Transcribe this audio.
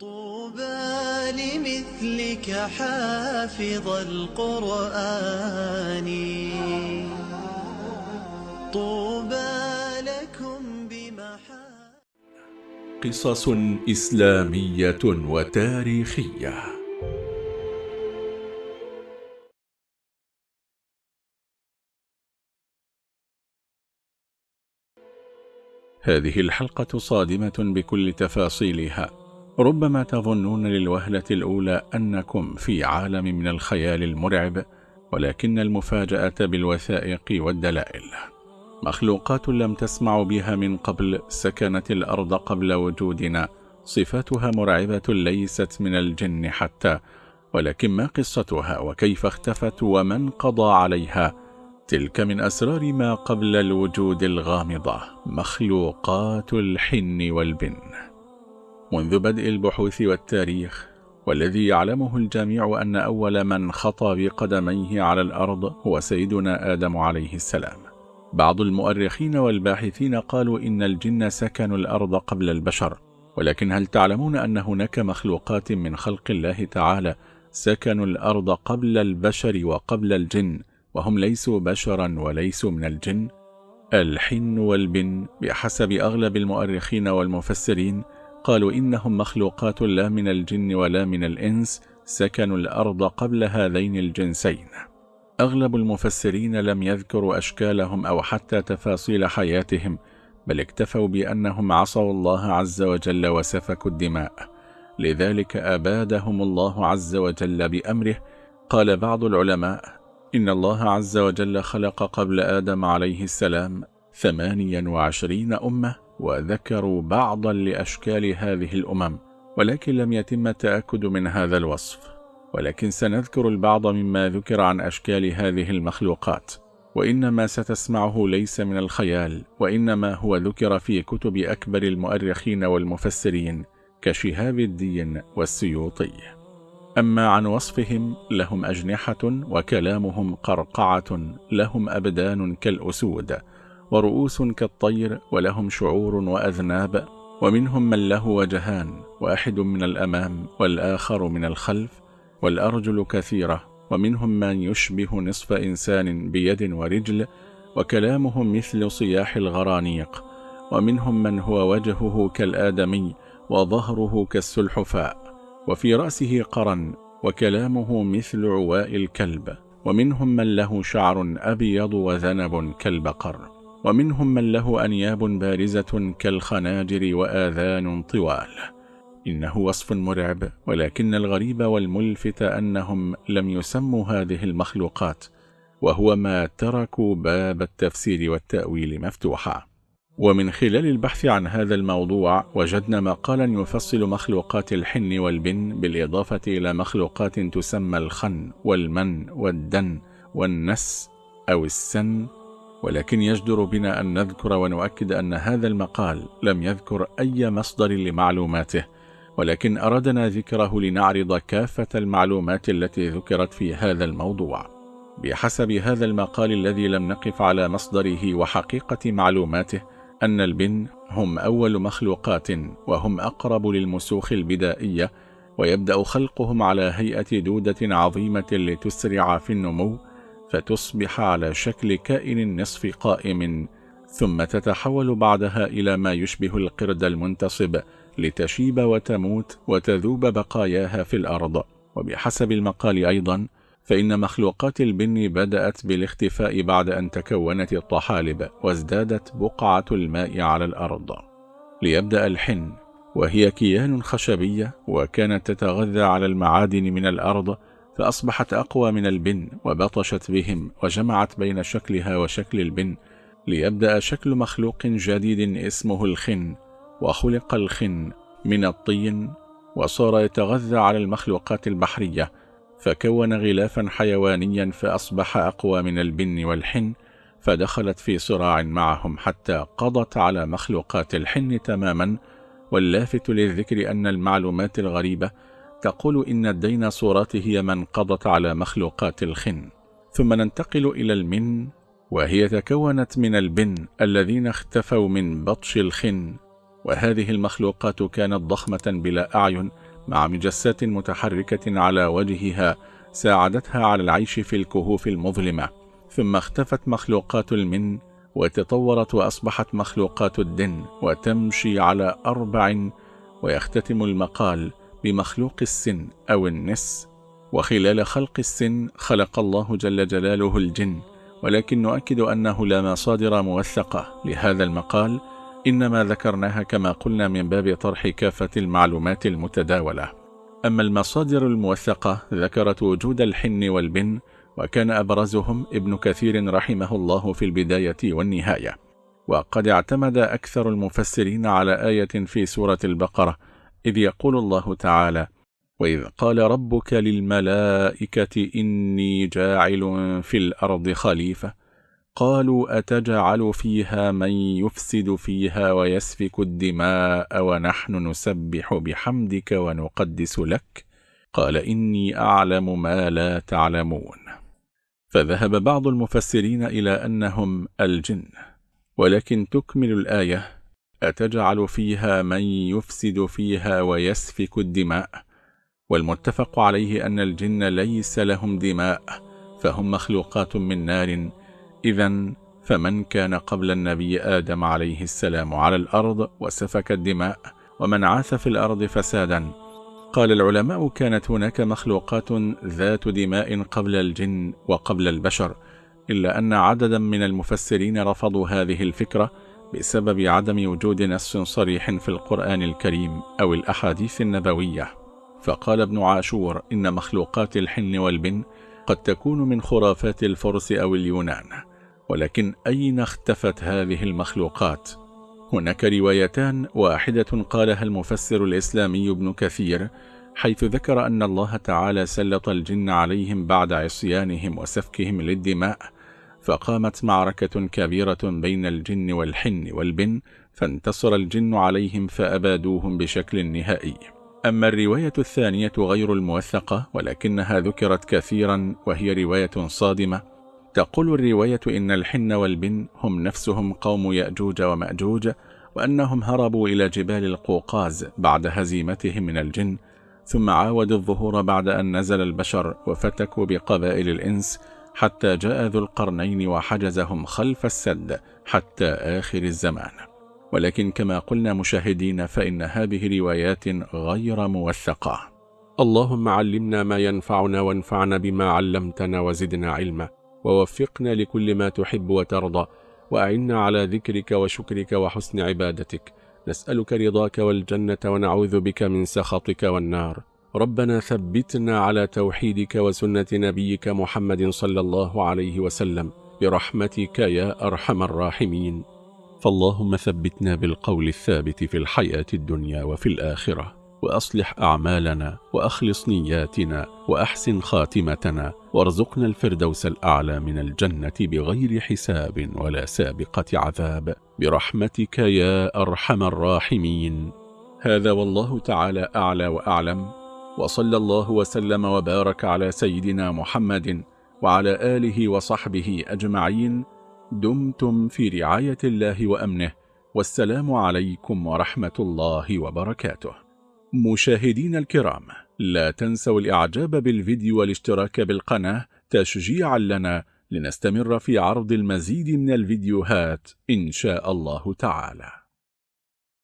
طوبى لمثلك حافظ القرآن. طوبى لكم بمحا قصص إسلامية وتاريخية. هذه الحلقة صادمة بكل تفاصيلها. ربما تظنون للوهلة الأولى أنكم في عالم من الخيال المرعب ولكن المفاجأة بالوثائق والدلائل. مخلوقات لم تسمعوا بها من قبل سكنت الأرض قبل وجودنا. صفاتها مرعبة ليست من الجن حتى ولكن ما قصتها وكيف اختفت ومن قضى عليها؟ تلك من أسرار ما قبل الوجود الغامضة. مخلوقات الحن والبن. منذ بدء البحوث والتاريخ والذي يعلمه الجميع أن أول من خطى بقدميه على الأرض هو سيدنا آدم عليه السلام. بعض المؤرخين والباحثين قالوا إن الجن سكنوا الأرض قبل البشر ولكن هل تعلمون أن هناك مخلوقات من خلق الله تعالى سكنوا الأرض قبل البشر وقبل الجن وهم ليسوا بشرا وليسوا من الجن؟ الحن والبن بحسب أغلب المؤرخين والمفسرين قالوا إنهم مخلوقات لا من الجن ولا من الإنس سكنوا الأرض قبل هذين الجنسين. أغلب المفسرين لم يذكروا أشكالهم أو حتى تفاصيل حياتهم بل اكتفوا بأنهم عصوا الله عز وجل وسفكوا الدماء. لذلك أبادهم الله عز وجل بأمره. قال بعض العلماء إن الله عز وجل خلق قبل آدم عليه السلام ثمانيا وعشرين أمة وذكروا بعضا لأشكال هذه الأمم ولكن لم يتم التأكد من هذا الوصف. ولكن سنذكر البعض مما ذكر عن أشكال هذه المخلوقات. وإنما ستسمعه ليس من الخيال وإنما هو ذكر في كتب أكبر المؤرخين والمفسرين كشهاب الدين والسيوطي. أما عن وصفهم لهم أجنحة وكلامهم قرقعة لهم أبدان كالأسود. ورؤوس كالطير ولهم شعور وأذناب ومنهم من له وجهان واحد من الأمام والآخر من الخلف والأرجل كثيرة ومنهم من يشبه نصف إنسان بيد ورجل وكلامهم مثل صياح الغرانيق ومنهم من هو وجهه كالآدمي وظهره كالسلحفاء وفي رأسه قرن وكلامه مثل عواء الكلب ومنهم من له شعر أبيض وذنب كالبقر. ومنهم من له أنياب بارزة كالخناجر وآذان طوال. إنه وصف مرعب ولكن الغريب والملفت أنهم لم يسموا هذه المخلوقات وهو ما تركوا باب التفسير والتأويل مفتوحا. ومن خلال البحث عن هذا الموضوع وجدنا مقالا يفصل مخلوقات الحن والبن بالإضافة إلى مخلوقات تسمى الخن والمن والدن والنس أو السن ولكن يجدر بنا أن نذكر ونؤكد أن هذا المقال لم يذكر أي مصدر لمعلوماته ولكن أردنا ذكره لنعرض كافة المعلومات التي ذكرت في هذا الموضوع. بحسب هذا المقال الذي لم نقف على مصدره وحقيقة معلوماته أن البن هم أول مخلوقات وهم أقرب للمسوخ البدائية ويبدأ خلقهم على هيئة دودة عظيمة لتسرع في النمو فتصبح على شكل كائن نصف قائم ثم تتحول بعدها إلى ما يشبه القرد المنتصب لتشيب وتموت وتذوب بقاياها في الأرض. وبحسب المقال أيضا فإن مخلوقات البن بدأت بالاختفاء بعد أن تكونت الطحالب وازدادت بقعة الماء على الأرض. ليبدأ الحن وهي كيان خشبية وكانت تتغذى على المعادن من الأرض فأصبحت أقوى من البن وبطشت بهم وجمعت بين شكلها وشكل البن ليبدأ شكل مخلوق جديد اسمه الخن وخلق الخن من الطين وصار يتغذى على المخلوقات البحرية فكون غلافا حيوانيا فأصبح أقوى من البن والحن فدخلت في صراع معهم حتى قضت على مخلوقات الحن تماما واللافت للذكر أن المعلومات الغريبة تقول إن الديناصورات هي من قضت على مخلوقات الخن ثم ننتقل إلى المن وهي تكونت من البن الذين اختفوا من بطش الخن وهذه المخلوقات كانت ضخمة بلا أعين مع مجسات متحركة على وجهها ساعدتها على العيش في الكهوف المظلمة ثم اختفت مخلوقات المن وتطورت وأصبحت مخلوقات الدن وتمشي على أربع ويختتم المقال بمخلوق السن أو النس وخلال خلق السن خلق الله جل جلاله الجن ولكن نؤكد أنه لا مصادر موثقة لهذا المقال إنما ذكرناها كما قلنا من باب طرح كافة المعلومات المتداولة. أما المصادر الموثقة ذكرت وجود الحن والبن وكان أبرزهم ابن كثير رحمه الله في البداية والنهاية. وقد اعتمد أكثر المفسرين على آية في سورة البقرة إذ يقول الله تعالى وإذ قال ربك للملائكة إني جاعل في الأرض خليفة قالوا أتجعل فيها من يفسد فيها ويسفك الدماء ونحن نسبح بحمدك ونقدس لك؟ قال إني أعلم ما لا تعلمون. فذهب بعض المفسرين إلى أنهم الجن ولكن تكمل الآية أتجعل فيها من يفسد فيها ويسفك الدماء؟ والمتفق عليه أن الجن ليس لهم دماء فهم مخلوقات من نار. إذا فمن كان قبل النبي آدم عليه السلام على الأرض وسفك الدماء ومن عاث في الأرض فسادا؟ قال العلماء كانت هناك مخلوقات ذات دماء قبل الجن وقبل البشر إلا أن عددا من المفسرين رفضوا هذه الفكرة بسبب عدم وجود نص صريح في القرآن الكريم أو الأحاديث النبوية فقال ابن عاشور إن مخلوقات الحن والبن قد تكون من خرافات الفرس أو اليونان ولكن أين اختفت هذه المخلوقات؟ هناك روايتان واحدة قالها المفسر الإسلامي ابن كثير حيث ذكر أن الله تعالى سلط الجن عليهم بعد عصيانهم وسفكهم للدماء فقامت معركة كبيرة بين الجن والحن والبن فانتصر الجن عليهم فأبادوهم بشكل نهائي. أما الرواية الثانية غير الموثقة ولكنها ذكرت كثيرا وهي رواية صادمة. تقول الرواية إن الحن والبن هم نفسهم قوم يأجوج ومأجوج وأنهم هربوا إلى جبال القوقاز بعد هزيمتهم من الجن ثم عاودوا الظهور بعد أن نزل البشر وفتكوا بقبائل الإنس حتى جاء ذو القرنين وحجزهم خلف السد حتى آخر الزمان. ولكن كما قلنا مشاهدين فإن هذه روايات غير موثقة. اللهم علمنا ما ينفعنا وانفعنا بما علمتنا وزدنا علما ووفقنا لكل ما تحب وترضى وأعنا على ذكرك وشكرك وحسن عبادتك. نسألك رضاك والجنة ونعوذ بك من سخطك والنار. ربنا ثبتنا على توحيدك وسنة نبيك محمد صلى الله عليه وسلم برحمتك يا أرحم الراحمين. فاللهم ثبتنا بالقول الثابت في الحياة الدنيا وفي الآخرة وأصلح أعمالنا وأخلص نياتنا وأحسن خاتمتنا وارزقنا الفردوس الأعلى من الجنة بغير حساب ولا سابقة عذاب. برحمتك يا أرحم الراحمين. هذا والله تعالى أعلى وأعلم. وصلى الله وسلم وبارك على سيدنا محمد وعلى آله وصحبه أجمعين. دمتم في رعاية الله وأمنه. والسلام عليكم ورحمة الله وبركاته. مشاهدين الكرام لا تنسوا الإعجاب بالفيديو والاشتراك بالقناة تشجيعا لنا لنستمر في عرض المزيد من الفيديوهات إن شاء الله تعالى.